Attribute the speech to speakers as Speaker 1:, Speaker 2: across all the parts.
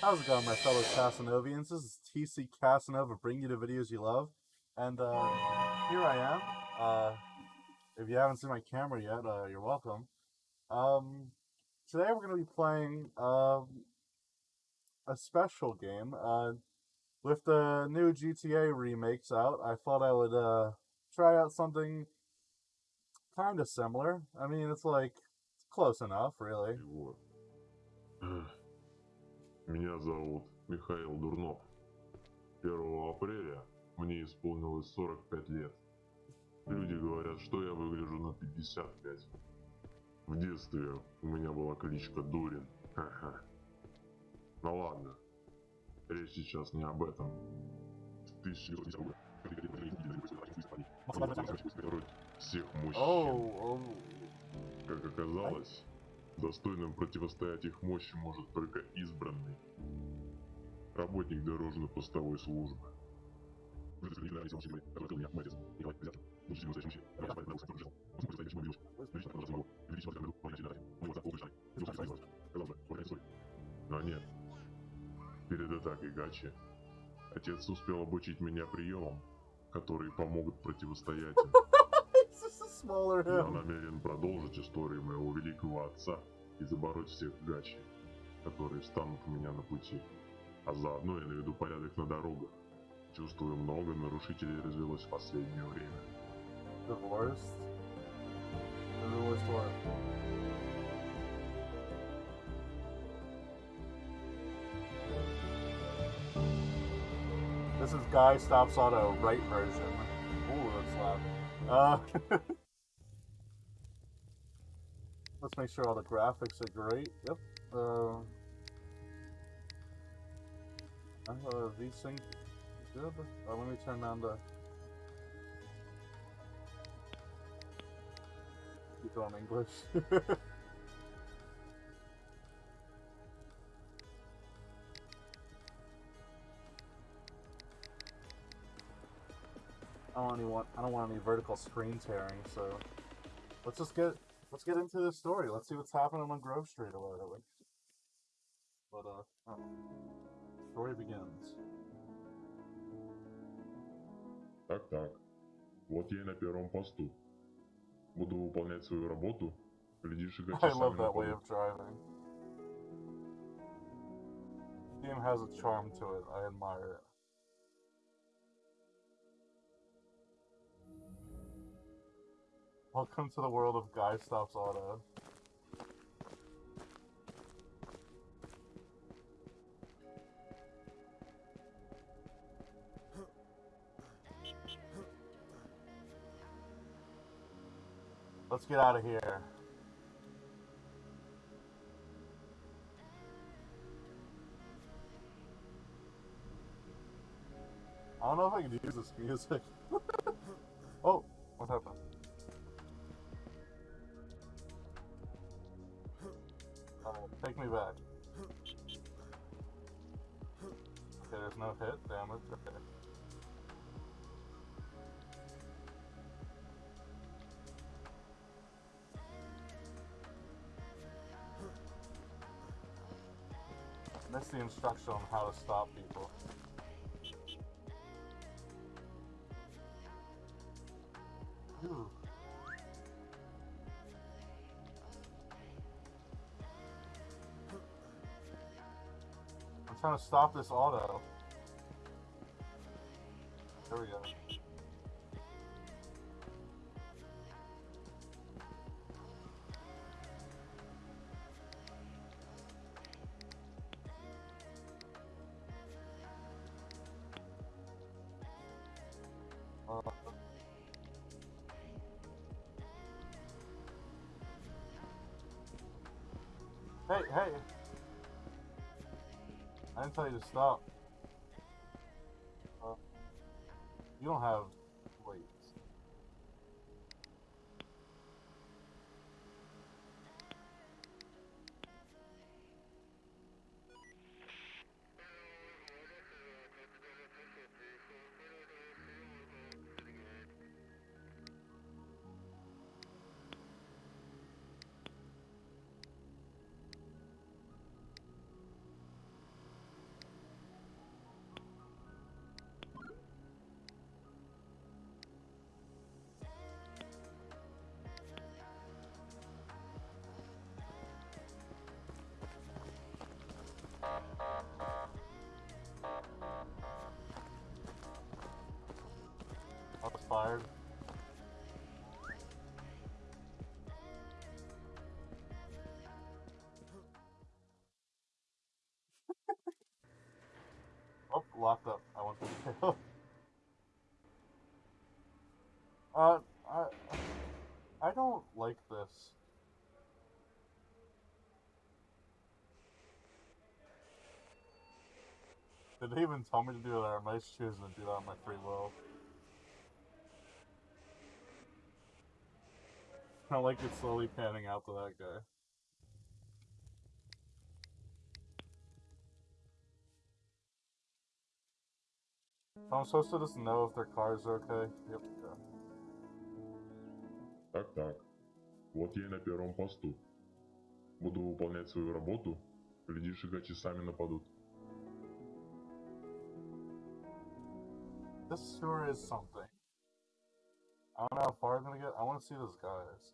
Speaker 1: How's it going, my fellow Casanovians? This is TC Casanova, bringing you the videos you love. And uh, here I am. Uh, if you haven't seen my camera yet, uh, you're welcome. Um, today we're going to be playing um, a special game. Uh, with the new GTA remakes out, I thought I would uh, try out something kind of similar. I mean, it's like close enough, really.
Speaker 2: Меня зовут Михаил Дурнов. 1 апреля мне исполнилось 45 лет. Люди говорят, что я выгляжу на 55. В детстве у меня была кличка Дурин. Ха-ха. Ну ладно. Речь сейчас не об этом. В 1910 году всех мужчин. Как оказалось, достойным противостоять их мощи может только избранный работник дорожно-постовой службы. Но нет. Перед атакой Гачи отец успел обучить меня приемам, которые помогут противостоять им. Я намерен продолжить историю моего великого отца и забороть всех гачи, которые встанут у меня на пути. А заодно я наведу порядок на дорогах. Чувствую, много нарушителей развелось в последнее время.
Speaker 1: Divorced? Divorced what? This is Guy Stops Auto right version. Ooh, that's loud. Uh, let's make sure all the graphics are great. Yep. Uh, uh, VSync good. Uh, let me turn down the. Keep it on English. I don't want any vertical screen tearing, so let's just get let's get into the story. Let's see what's happening on Grove Street or whatever. But uh, um, story begins.
Speaker 2: Так-так. Вот я и на первом посту. Буду выполнять свою работу. Глядишь, и гачи
Speaker 1: I
Speaker 2: сами
Speaker 1: love that way
Speaker 2: нападут.
Speaker 1: of driving. Game has a charm to it. I admire it. Welcome to the world of Guy Stops Auto. Let's get out of here. I don't know if I can use this music. oh, what happened? Take me back. Okay, there's no hit damage. Okay. That's the instruction on how to stop people. To stop this auto. There we go. Uh, hey, hey! I didn't tell you to stop. Uh, you don't have fired. oh, locked up. I want to. uh, I, I don't like this. Did they even tell me to do that? I'm I just choosing to do that on my free will? I like it slowly panning out to that guy. So I'm supposed to just know if their cars are okay? Yep, yeah.
Speaker 2: Так-так. Вот я и на первом посту. Буду выполнять свою работу. Глядишь, и гачи сами нападут.
Speaker 1: This sure is something. I don't know how far I'm gonna get. I want to see those guys.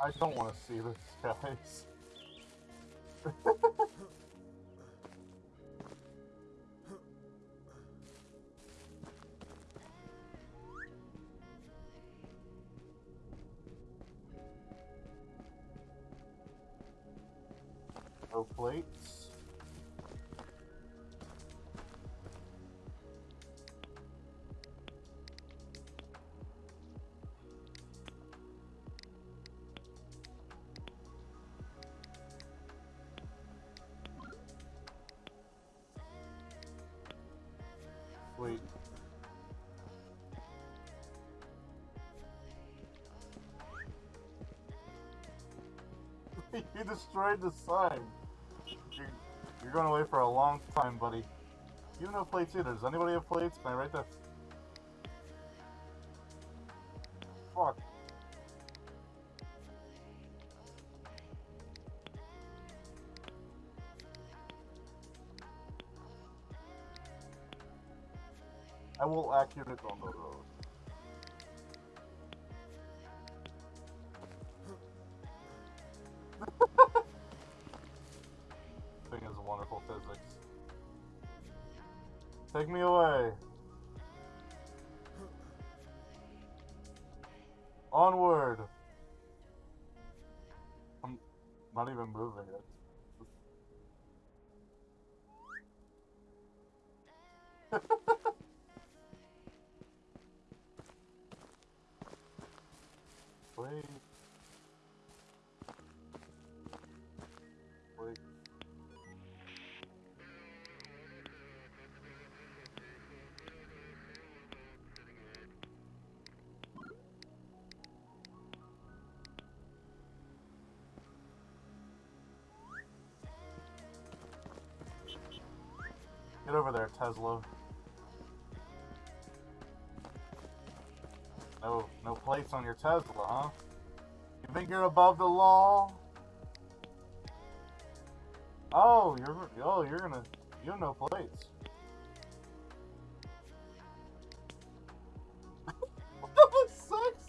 Speaker 1: I don't want to see those guys. you destroyed the sign. You're, you're going away for a long time, buddy. You have no plates either. Does anybody have plates? Can I write that? Fuck. I will accurate on the road. Onward. I'm not even moving it. Get over there, Tesla. No, no plates on your Tesla, huh? You think you're above the law? Oh, you're oh, you're gonna you have no plates. What the six?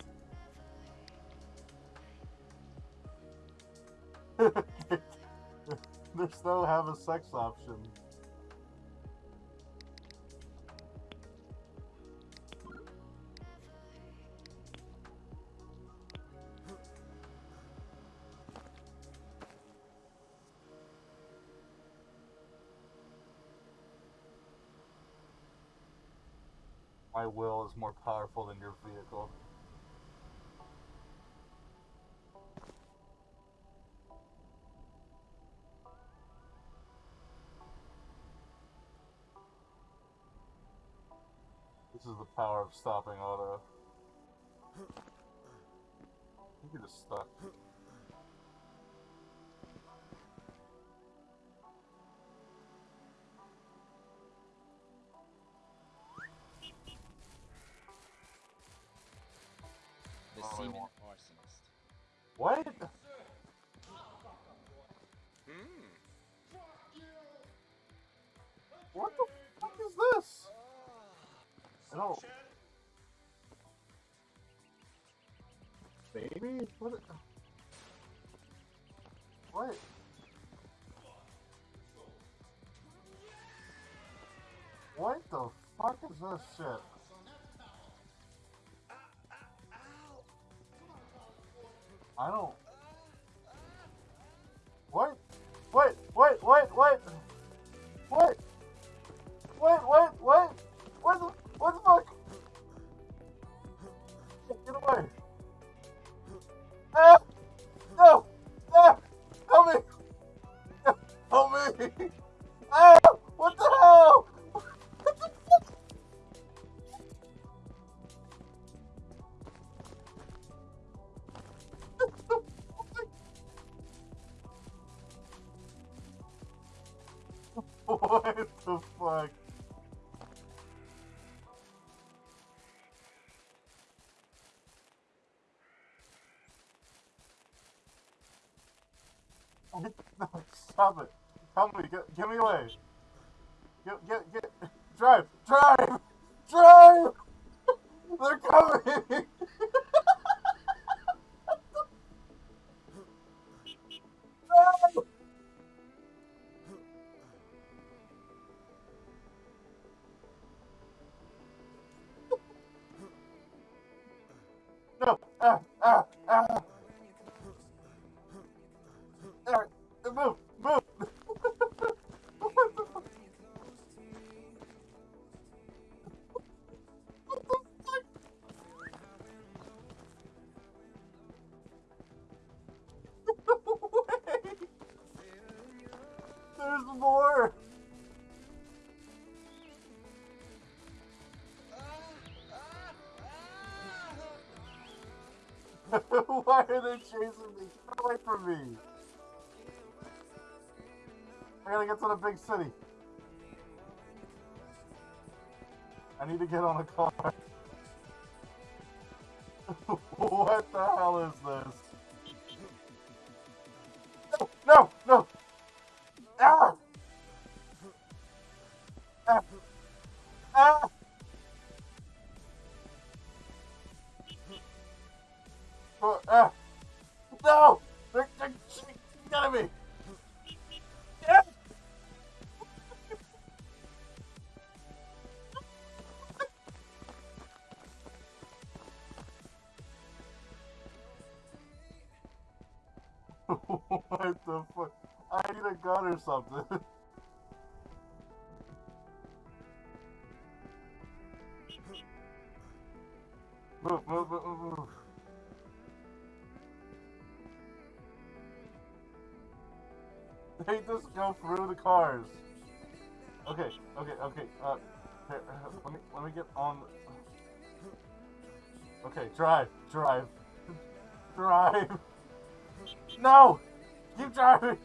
Speaker 1: they still have a sex option. Is more powerful than your vehicle. This is the power of stopping auto. You can just stuck. What?
Speaker 3: Hmm.
Speaker 1: What the fuck is this? Don't. Baby? What? What? What the fuck is this shit? I don't. What? Wait, wait, wait, wait. What? Wait, wait, wait. What stop it. Help me. Get, get me away. Get, get, get. Drive! Drive! Drive! They're coming! Why are they chasing me? Get away from me! I gotta get to the big city. I need to get on a car. what the hell is this? No, no, no! Ah! Ah! Ah! Ah! No! They're, they're getting me! Yeah! what the fuck? I need a gun or something. move, move, move, move, They just go through the cars. Okay, okay, okay. Uh, here, uh, let me let me get on. Okay, drive, drive, drive. No, keep driving.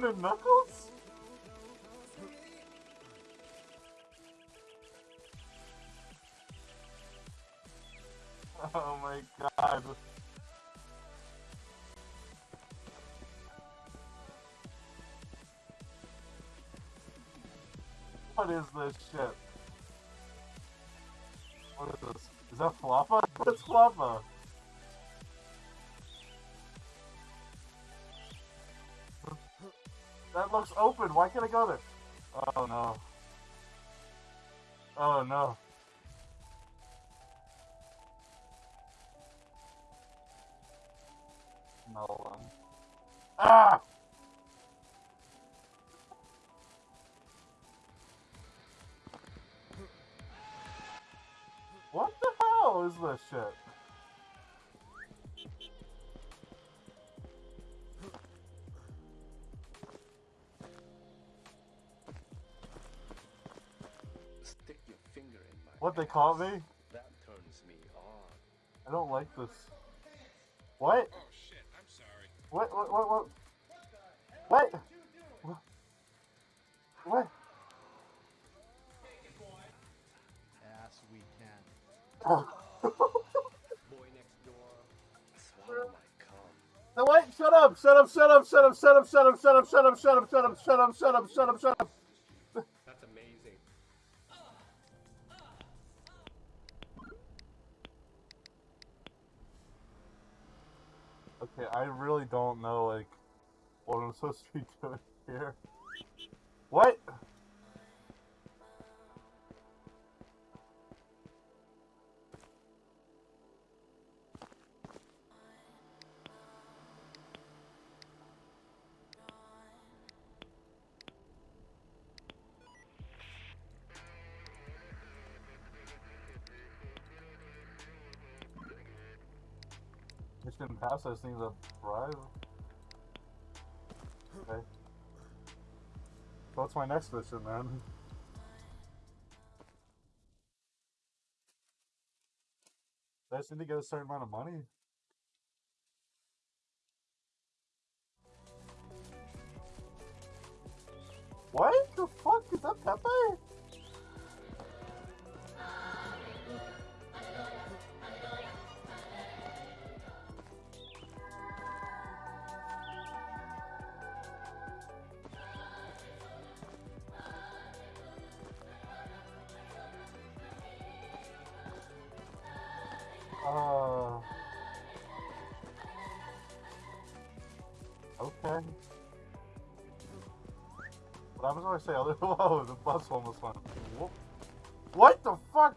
Speaker 1: Your diamond knuckles? Oh my god. What is this shit? What is this? Is that Floppa? What's Floppa? That looks open. Why can't I go there? Oh no. Oh no. No one. Ah! What the hell is this shit?
Speaker 4: Finger in my
Speaker 1: What they caught me?
Speaker 4: That turns me on.
Speaker 1: I don't like this. What?
Speaker 5: Oh shit, I'm sorry.
Speaker 1: What? What? What? What? What? What? What?
Speaker 6: Yes, we can.
Speaker 1: Oh.
Speaker 4: Boy next door. Swallow my cum.
Speaker 1: No, wait! Shut up! Shut up! Shut up! Shut up! Shut up! Shut up! Shut up! Shut up! Shut up! Shut up! Shut up! Shut up! Shut up! Shut up! I really don't know, like, what I'm supposed to be doing here. What? Pass, just need to bribe. Okay. What's my next mission? Do I just need to get a certain amount of money? What the fuck? Is that Okay. What happens when I say other? Whoa, the bus almost went. What the fuck?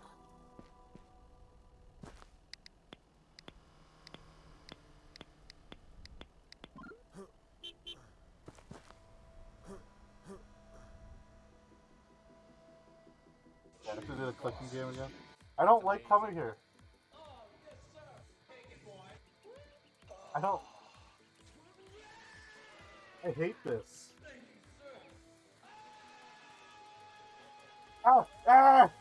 Speaker 1: Yeah, I have to do the clicking game again. I don't like coming here. I don't. I hate this. Ah! Ah!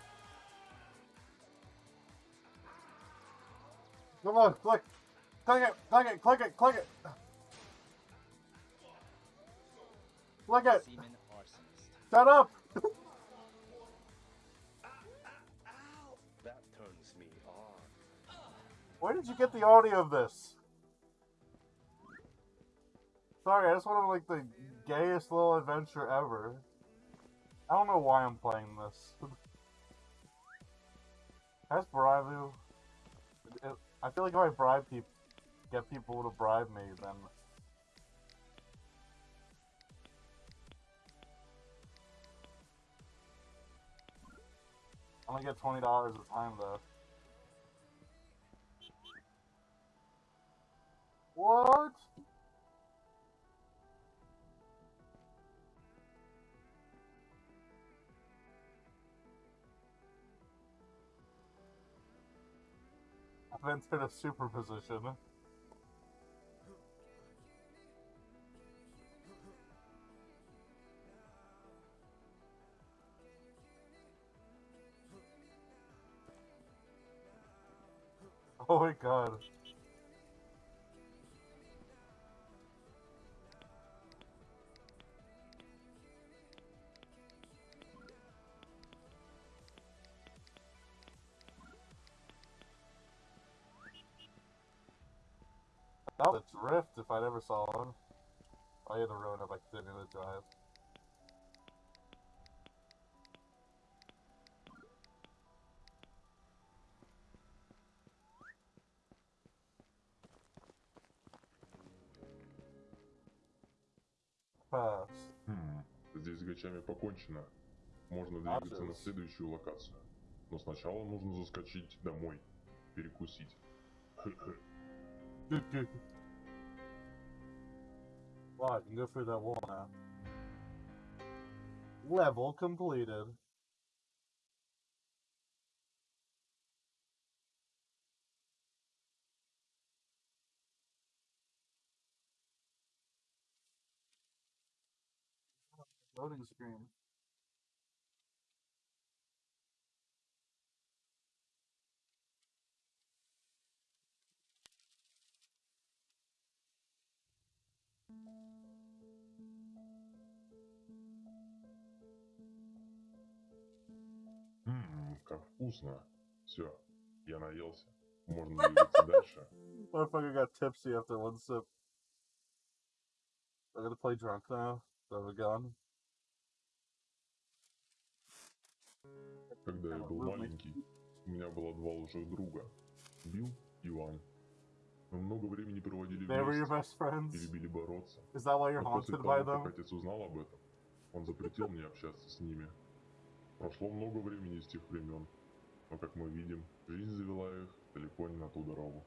Speaker 1: Come on, click! Click it! Click it! Click it! Click it! Click it! Shut up!
Speaker 4: That turns me on.
Speaker 1: Where did you get the audio of this? Sorry, I just wanted like the gayest little adventure ever. I don't know why I'm playing this. Bribe you? I feel like if I bribe people, get people to bribe me, then I'm gonna get twenty dollars a time though. What? Entered a superposition. Oh my god. Was a drift if I never saw one. I had to ruin it by continuing to drive. Pass.
Speaker 2: Хм, здесь с гачами покончено. Можно двигаться на
Speaker 1: Адрес.
Speaker 2: следующую локацию. Но сначала нужно заскочить домой. Перекусить.
Speaker 1: I can go through that wall now. Level completed. Loading screen.
Speaker 2: Ммм, как вкусно. Все, я наелся. Можно двигаться дальше.
Speaker 1: Motherfucker got tipsy after one sip. I'm gonna play drunk now. I have a gun?
Speaker 2: Когда я был маленький, у меня было два лучших друга. Билл и Вань. Мы много времени проводили
Speaker 1: were
Speaker 2: вместе и любили бороться.
Speaker 1: That
Speaker 2: Но после того, как отец узнал об этом, он запретил мне общаться с ними. Прошло много времени с тех времен, но, как мы видим, жизнь завела их далеко не на ту дорогу.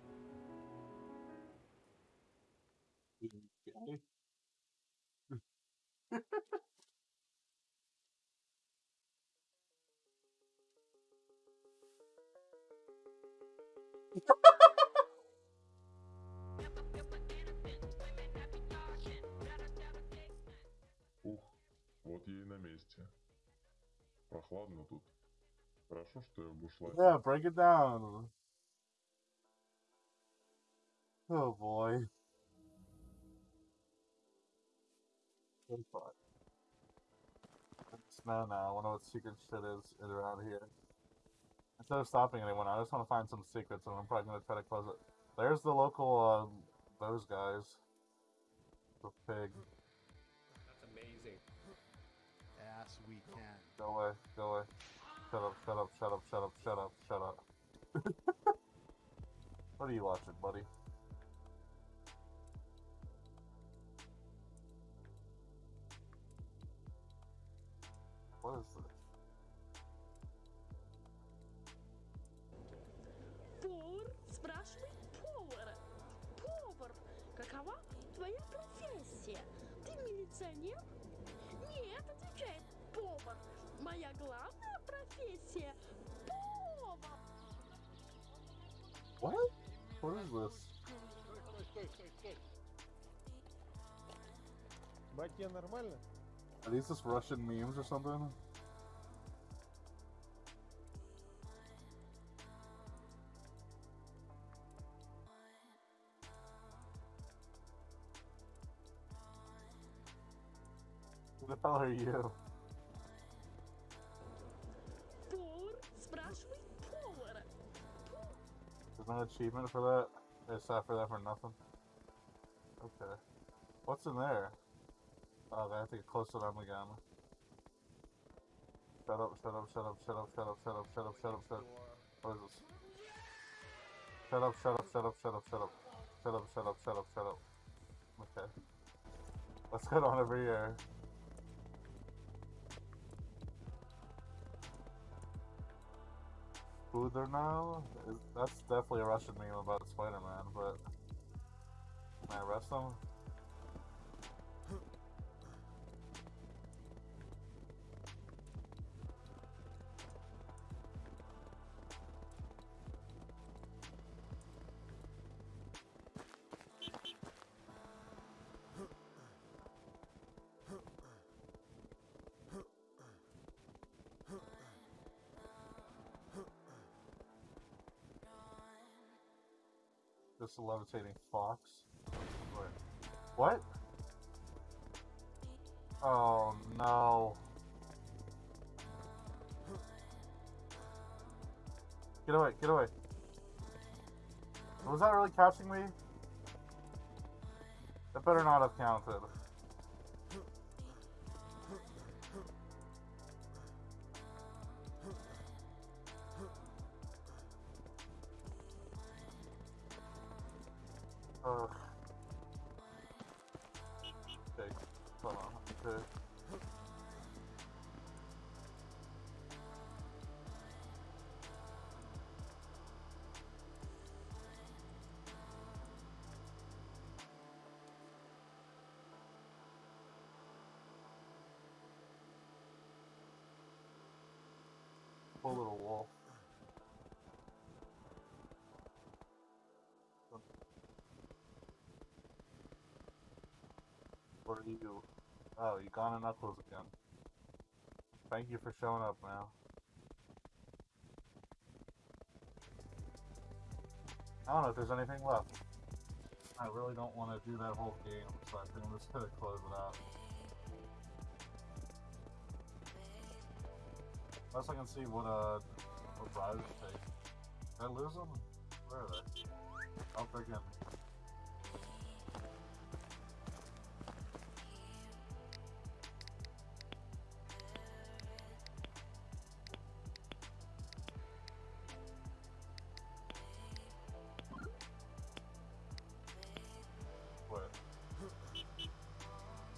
Speaker 2: Ух, вот я и на месте. Прохладно тут. Хорошо, что я в бушлате.
Speaker 1: Yeah, break it down. Oh boy. Good fuck. No, no, I wonder what secret shit is is around here. Instead of stopping anyone, I just want to find some secrets, and I'm probably gonna try to close it. There's the local, um, those guys. The pig. Go away, go away. Shut up, shut up, shut up, shut up, shut up, shut up. what are you watching, buddy? What is this?
Speaker 7: Повар спрашивает повара. Повар, какова твоя профессия? Ты милиционер? Моя главная профессия – повар.
Speaker 1: What? What is this?
Speaker 8: Тебе нормально?
Speaker 1: Are these just Russian memes or something? Who the hell are you? No achievement for that? They sat for that for nothing? Okay. What's in there? Oh, they have to get close to them again. Shut up, shut up, shut up, shut up, shut up, shut up, shut up, shut up, shut up. What is this? Shut up, shut up, shut up, shut up, shut up. Shut up, shut up, shut up, shut up. Okay. Let's head on over here. Food there now? That's definitely a Russian meme about Spider-Man, but... Can I arrest him? A levitating fox. What? Oh no. Get away, get away. Was that really catching me? That better not have counted. Poor little wolf. What are you? Oh, you gone in Knuckles again. Thank you for showing up, man. I don't know if there's anything left. I really don't want to do that whole game, so I think I'm just gonna close it out. Unless I can see what, uh, what route it takes. Did I lose them? Where are they? Oh, freaking.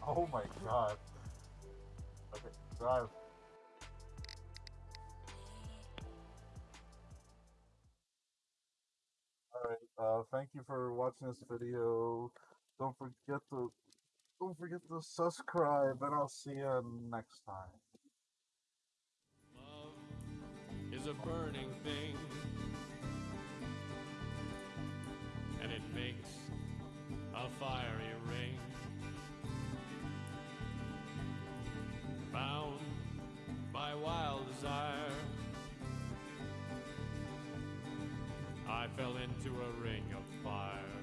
Speaker 1: Oh my god. Okay, drive. Thank you for watching this video. Don't forget to, don't forget to subscribe, and I'll see you next time.
Speaker 8: Love is a burning thing, and it makes a fiery ring. Bound by wild desire, I fell into a ring of fire.